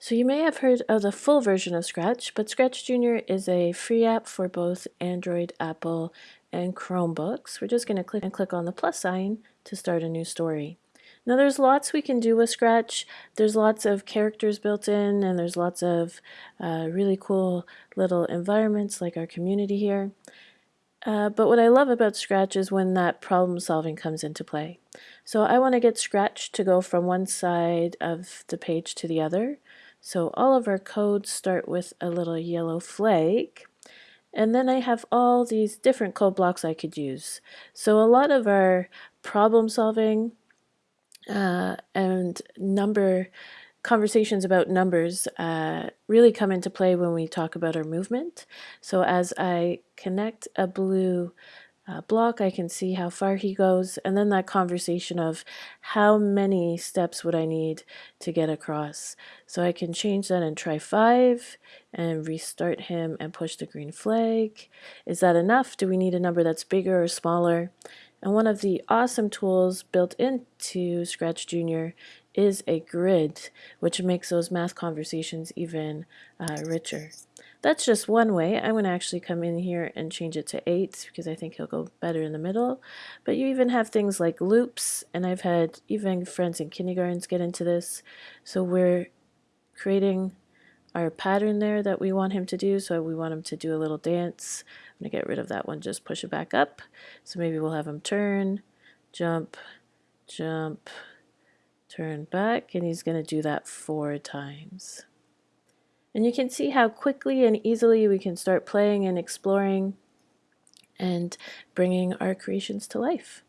So you may have heard of the full version of Scratch, but Scratch Junior is a free app for both Android, Apple, and Chromebooks. We're just going to click and click on the plus sign to start a new story. Now there's lots we can do with Scratch. There's lots of characters built in and there's lots of uh, really cool little environments like our community here. Uh, but what I love about Scratch is when that problem solving comes into play. So I want to get Scratch to go from one side of the page to the other. So all of our codes start with a little yellow flag. And then I have all these different code blocks I could use. So a lot of our problem solving uh, and number conversations about numbers uh, really come into play when we talk about our movement. So as I connect a blue uh, block, I can see how far he goes, and then that conversation of how many steps would I need to get across. So I can change that and try five and restart him and push the green flag. Is that enough? Do we need a number that's bigger or smaller? And one of the awesome tools built into Scratch Junior is a grid, which makes those math conversations even uh, richer. That's just one way. I'm going to actually come in here and change it to 8 because I think he'll go better in the middle. But you even have things like loops, and I've had even friends in kindergartens get into this. So we're creating our pattern there that we want him to do. So we want him to do a little dance. I'm going to get rid of that one, just push it back up. So maybe we'll have him turn, jump, jump, turn back, and he's going to do that four times. And you can see how quickly and easily we can start playing and exploring and bringing our creations to life.